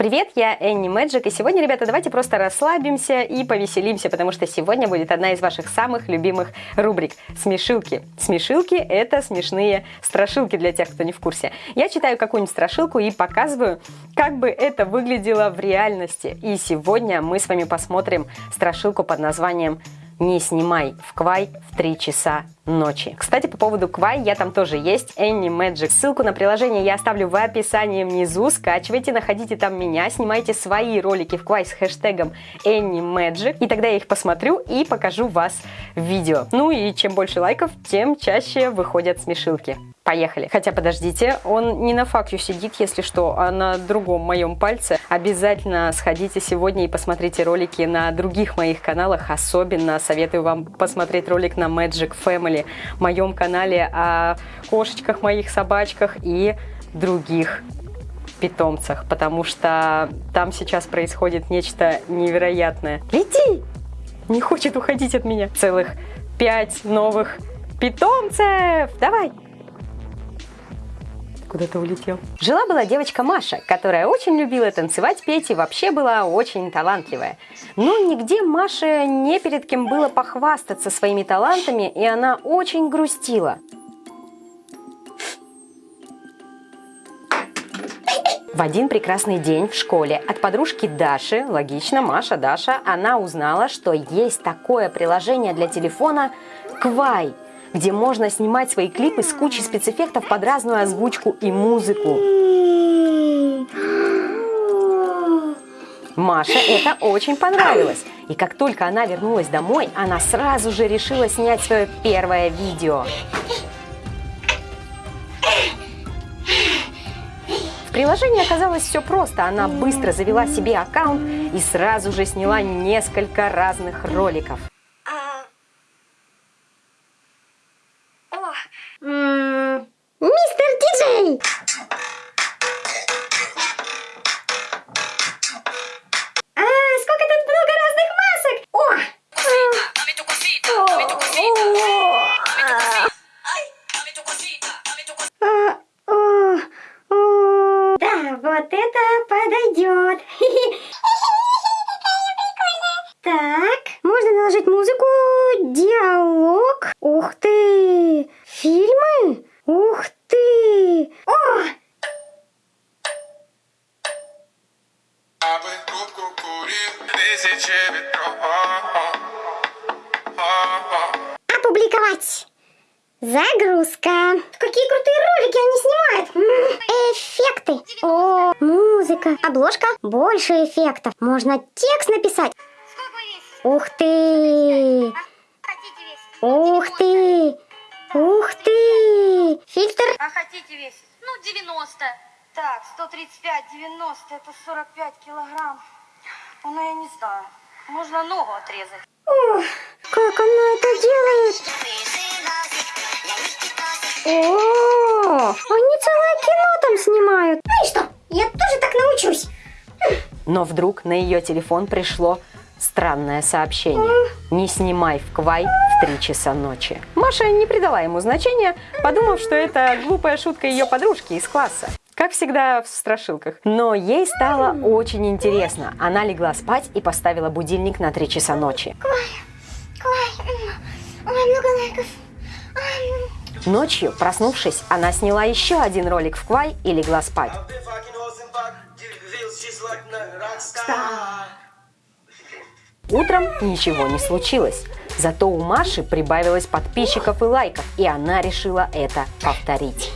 Привет, я Энни Мэджик, и сегодня, ребята, давайте просто расслабимся и повеселимся, потому что сегодня будет одна из ваших самых любимых рубрик «Смешилки». Смешилки – это смешные страшилки для тех, кто не в курсе. Я читаю какую-нибудь страшилку и показываю, как бы это выглядело в реальности. И сегодня мы с вами посмотрим страшилку под названием не снимай в Квай в 3 часа ночи. Кстати, по поводу Квай, я там тоже есть, Annie Magic. Ссылку на приложение я оставлю в описании внизу. Скачивайте, находите там меня, снимайте свои ролики в Квай с хэштегом Annie Magic. И тогда я их посмотрю и покажу вас в видео. Ну и чем больше лайков, тем чаще выходят смешилки. Поехали. Хотя, подождите, он не на факте сидит, если что, а на другом моем пальце. Обязательно сходите сегодня и посмотрите ролики на других моих каналах. Особенно советую вам посмотреть ролик на Magic Family, моем канале о кошечках, моих собачках и других питомцах, потому что там сейчас происходит нечто невероятное. Лети! Не хочет уходить от меня. Целых пять новых питомцев! Давай! Куда-то улетел. Жила-была девочка Маша, которая очень любила танцевать, петь и вообще была очень талантливая. Но нигде Маше не перед кем было похвастаться своими талантами, и она очень грустила. В один прекрасный день в школе от подружки Даши, логично, Маша, Даша, она узнала, что есть такое приложение для телефона «Квай», где можно снимать свои клипы с кучей спецэффектов под разную озвучку и музыку. Маше это очень понравилось. И как только она вернулась домой, она сразу же решила снять свое первое видео. В приложении оказалось все просто. Она быстро завела себе аккаунт и сразу же сняла несколько разных роликов. Ух ты! Фильмы? Ух ты! О! Опубликовать. Загрузка. Какие крутые ролики они снимают. Эффекты. О, музыка. Обложка. Больше эффектов. Можно текст написать. Ух ты. Ух ты. Ух ты! Фильтр? А хотите весить? Ну, 90. Так, 135, 90, это 45 килограмм. Ну, я не знаю. Можно ногу отрезать. О, как она это делает? О, они целое кино там снимают. Ну и что? Я тоже так научусь. Но вдруг на ее телефон пришло странное сообщение. Не снимай в Квай 3 часа ночи. Маша не придала ему значения, подумав, что это глупая шутка ее подружки из класса. Как всегда в страшилках. Но ей стало очень интересно. Она легла спать и поставила будильник на 3 часа ночи. Ночью, проснувшись, она сняла еще один ролик в Квай и легла спать. Утром ничего не случилось. Зато у Маши прибавилось подписчиков и лайков, и она решила это повторить.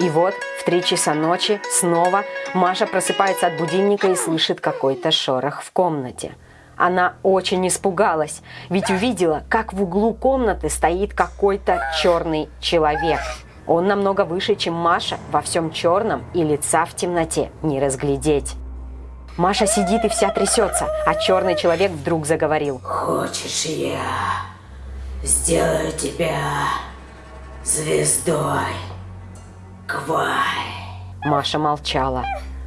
И вот в три часа ночи снова Маша просыпается от будильника и слышит какой-то шорох в комнате. Она очень испугалась, ведь увидела, как в углу комнаты стоит какой-то черный человек. Он намного выше, чем Маша, во всем черном и лица в темноте не разглядеть. Маша сидит и вся трясется, а черный человек вдруг заговорил. Хочешь я сделаю тебя звездой, Квай? Маша молчала.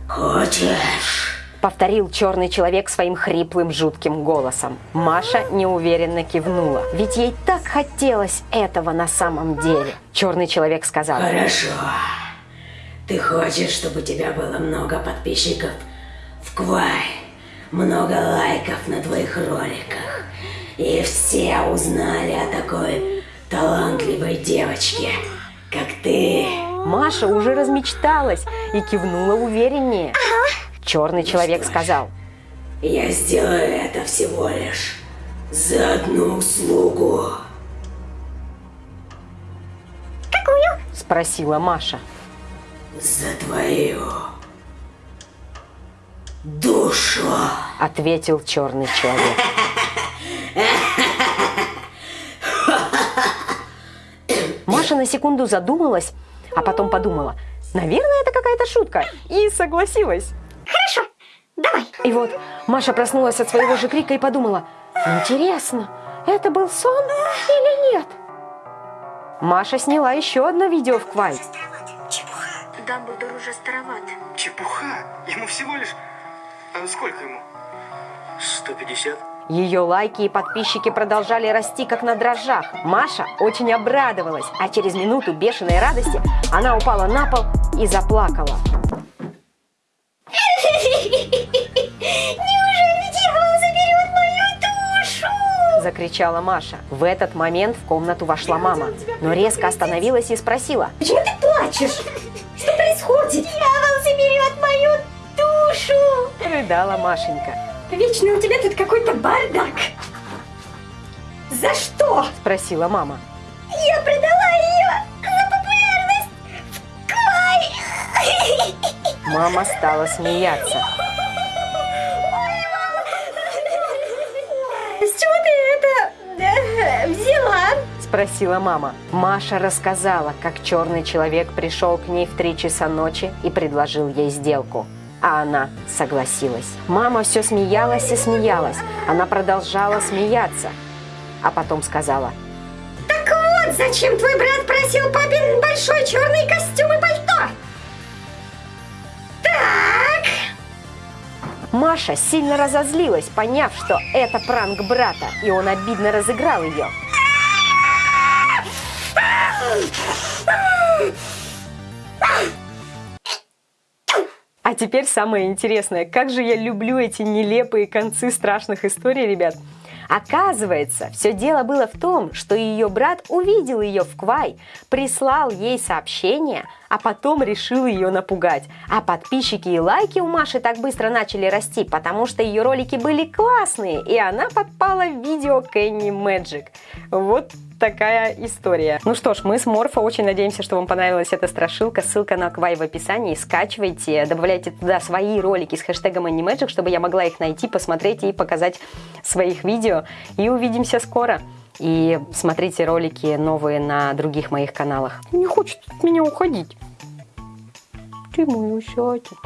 Хочешь? Повторил черный человек своим хриплым жутким голосом. Маша неуверенно кивнула, ведь ей так хотелось этого на самом деле. Черный человек сказал. Хорошо. Ты хочешь, чтобы у тебя было много подписчиков в Квай, много лайков на твоих роликах, и все узнали о такой талантливой девочке, как ты. Маша уже размечталась и кивнула увереннее. Черный человек сказал, Я сделаю это всего лишь за одну услугу. Какую? спросила Маша. За твою душу. Ответил черный человек. Маша на секунду задумалась, а потом подумала, наверное, это какая-то шутка, и согласилась. Хорошо, давай. И вот Маша проснулась от своего же крика и подумала, интересно, это был сон или нет? Маша сняла еще одно видео в Квай. Дамблдор уже староват. Чепуха! Ему всего лишь... а сколько ему? 150? Ее лайки и подписчики продолжали расти, как на дрожжах. Маша очень обрадовалась, а через минуту бешеной радости она упала на пол и заплакала. Неужели дьявол заберет мою душу? Закричала Маша. В этот момент в комнату вошла мама, но резко остановилась и спросила. Почему ты плачешь? Рыдала Машенька. Вечно у тебя тут какой-то бардак. За что? Спросила мама. Я продала ее за популярность в Квай. Мама стала смеяться. С чего ты это э, взяла? Спросила мама. Маша рассказала, как черный человек пришел к ней в три часа ночи и предложил ей сделку. А она согласилась. Мама все смеялась и смеялась. Она продолжала смеяться. А потом сказала. Так вот, зачем твой брат просил папин большой черный костюм и пальто? Так, Маша сильно разозлилась, поняв, что это пранк брата, и он обидно разыграл ее. Теперь самое интересное. Как же я люблю эти нелепые концы страшных историй, ребят. Оказывается, все дело было в том, что ее брат увидел ее в Квай, прислал ей сообщение, а потом решил ее напугать. А подписчики и лайки у Маши так быстро начали расти, потому что ее ролики были классные, и она подпала в видео Кенни Мэджик. Вот такая история. Ну что ж, мы с Морфа очень надеемся, что вам понравилась эта страшилка. Ссылка на Квай в описании. Скачивайте, добавляйте туда свои ролики с хэштегом Animagic, чтобы я могла их найти, посмотреть и показать своих видео. И увидимся скоро. И смотрите ролики новые на других моих каналах. Не хочет от меня уходить. Ты мой усятик.